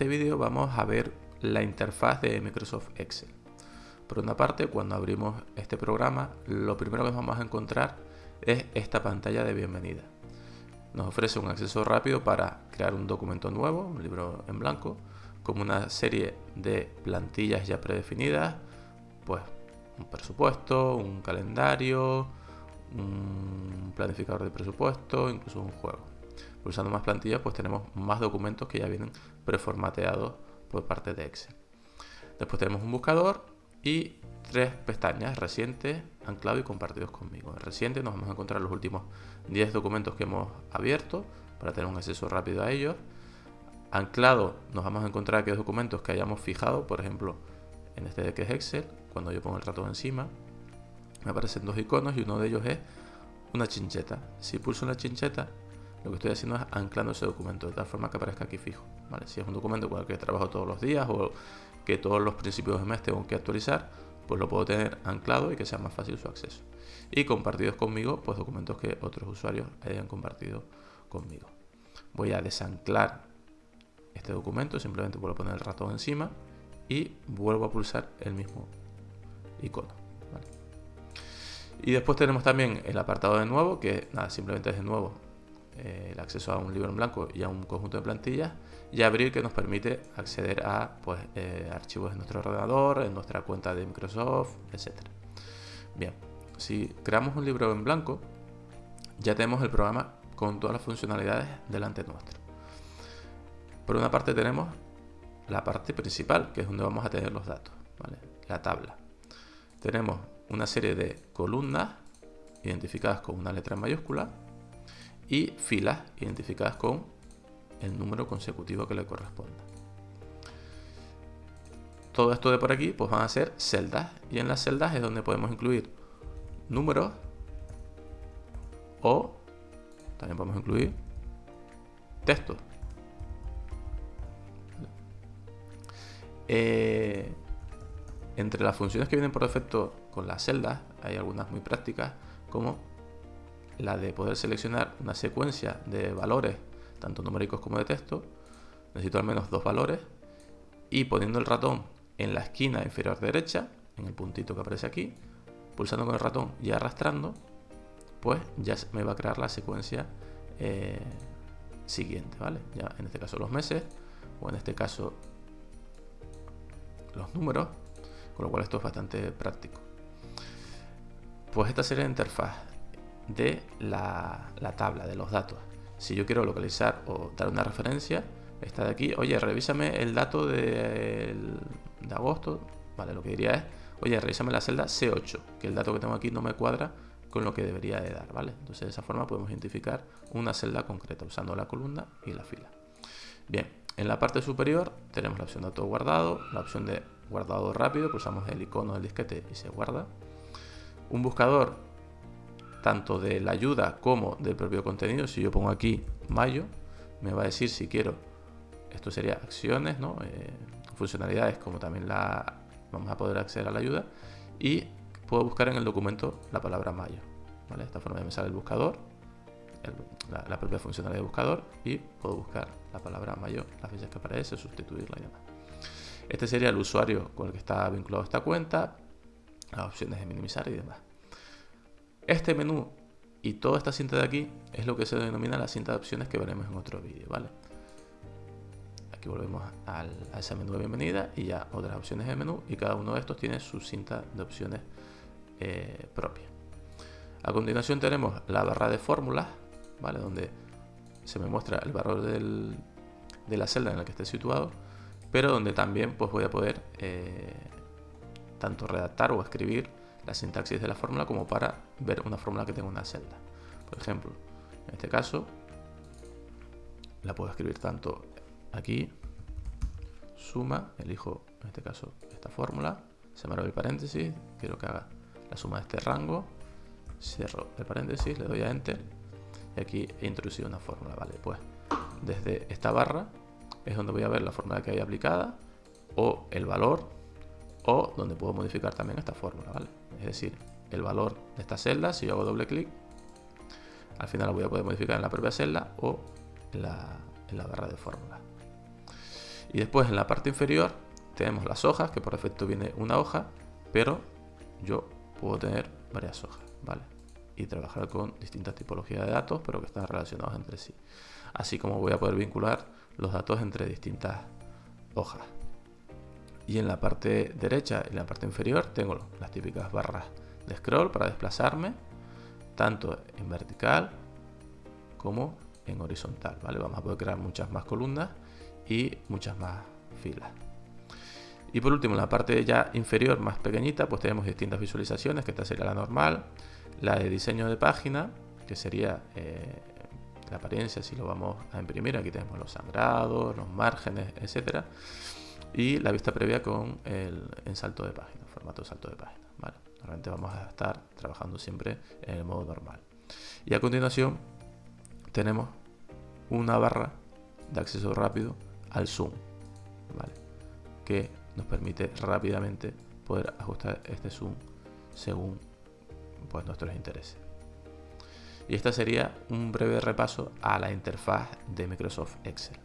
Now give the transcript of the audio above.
este vídeo vamos a ver la interfaz de Microsoft Excel. Por una parte, cuando abrimos este programa, lo primero que vamos a encontrar es esta pantalla de bienvenida. Nos ofrece un acceso rápido para crear un documento nuevo, un libro en blanco, como una serie de plantillas ya predefinidas, pues un presupuesto, un calendario, un planificador de presupuesto, incluso un juego. Pulsando más plantillas, pues tenemos más documentos que ya vienen preformateados por parte de Excel. Después tenemos un buscador y tres pestañas, reciente, anclado y compartidos conmigo. En reciente nos vamos a encontrar los últimos 10 documentos que hemos abierto para tener un acceso rápido a ellos. Anclado nos vamos a encontrar aquellos documentos que hayamos fijado, por ejemplo, en este de que es Excel, cuando yo pongo el ratón encima, me aparecen dos iconos y uno de ellos es una chincheta. Si pulso en la chincheta, lo que estoy haciendo es anclando ese documento de tal forma que aparezca aquí fijo. Si es un documento con el que trabajo todos los días o que todos los principios de mes tengo que actualizar, pues lo puedo tener anclado y que sea más fácil su acceso. Y compartidos conmigo, pues documentos que otros usuarios hayan compartido conmigo. Voy a desanclar este documento, simplemente vuelvo a poner el ratón encima y vuelvo a pulsar el mismo icono. Y después tenemos también el apartado de nuevo, que nada, simplemente es de nuevo eh, el acceso a un libro en blanco y a un conjunto de plantillas y abrir que nos permite acceder a pues, eh, archivos en nuestro ordenador, en nuestra cuenta de Microsoft, etc. Bien, si creamos un libro en blanco, ya tenemos el programa con todas las funcionalidades delante nuestro. Por una parte tenemos la parte principal, que es donde vamos a tener los datos, la tabla. Tenemos una serie de columnas identificadas con una letra mayúscula y filas identificadas con el número consecutivo que le corresponda. Todo esto de por aquí pues van a ser celdas y en las celdas es donde podemos incluir números o también podemos incluir textos. Eh, entre las funciones que vienen por defecto con las celdas hay algunas muy prácticas como la de poder seleccionar una secuencia de valores, tanto numéricos como de texto. Necesito al menos dos valores. Y poniendo el ratón en la esquina inferior derecha, en el puntito que aparece aquí, pulsando con el ratón y arrastrando, pues ya me va a crear la secuencia eh, siguiente, ¿vale? Ya en este caso los meses, o en este caso los números, con lo cual esto es bastante práctico. Pues esta serie de interfaz de la, tabla de los datos. Si yo quiero localizar o dar una referencia, está de aquí, oye, revísame el dato de, de agosto, vale, lo que diría es, oye, revísame la celda C8, que el dato que tengo aquí no me cuadra con lo que debería de dar, ¿vale? Entonces de esa forma podemos identificar una celda concreta usando la columna y la fila. Bien, en la parte superior tenemos la opción de auto guardado, la opción de guardado rápido, pulsamos el icono del disquete y se guarda. Un buscador tanto de la ayuda como del propio contenido. Si yo pongo aquí mayo, me va a decir si quiero, esto sería acciones, ¿no? Eh, funcionalidades como también la vamos a poder acceder a la ayuda y puedo buscar en el documento la palabra mayo. ¿vale? De esta forma me sale el buscador, la, propia funcionalidad de buscador y puedo buscar la palabra mayo, las veces que aparece, sustituirla y demás. Este sería el usuario con el que está vinculado esta cuenta, las opciones de minimizar y demás. Este menú y toda esta cinta de aquí es lo que se denomina la cinta de opciones que veremos en otro vídeo, ¿vale? Aquí volvemos a ese menú de bienvenida y ya otras opciones de menú y cada uno de estos tiene su cinta de opciones eh, propia. A continuación tenemos la barra de fórmulas, ¿vale? Donde se me muestra el valor de la celda en la que esté situado, pero donde también pues, voy a poder eh, tanto redactar o escribir la sintaxis de la fórmula como para ver una fórmula que tenga una celda. Por ejemplo, en este caso, la puedo escribir tanto aquí, suma, elijo en este caso esta fórmula, se abre el paréntesis, quiero que haga la suma de este rango, cierro el paréntesis, le doy a enter y aquí he introducido una fórmula, vale, pues desde esta barra es donde voy a ver la fórmula que hay aplicada o el valor o donde puedo modificar también esta fórmula, ¿vale? Es decir, el valor de esta celda, si yo hago doble clic, al final lo voy a poder modificar en la propia celda o en la, barra de fórmula. Y después en la parte inferior tenemos las hojas, que por defecto viene una hoja, pero yo puedo tener varias hojas, ¿vale? Y trabajar con distintas tipologías de datos, pero que están relacionados entre sí. Así como voy a poder vincular los datos entre distintas hojas. Y en la parte derecha y en la parte inferior tengo las típicas barras de scroll para desplazarme, tanto en vertical como en horizontal, ¿vale? Vamos a poder crear muchas más columnas y muchas más filas. Y por último, en la parte ya inferior, más pequeñita, pues tenemos distintas visualizaciones, que esta sería la normal, la de diseño de página, que sería eh, la apariencia si lo vamos a imprimir, aquí tenemos los sangrados, los márgenes, etcétera, y la vista previa con el en salto de página, formato de salto de página. ¿vale? Normalmente vamos a estar trabajando siempre en el modo normal. Y a continuación tenemos una barra de acceso rápido al zoom, ¿vale? que nos permite rápidamente poder ajustar este zoom según pues, nuestros intereses. Y esta sería un breve repaso a la interfaz de Microsoft Excel.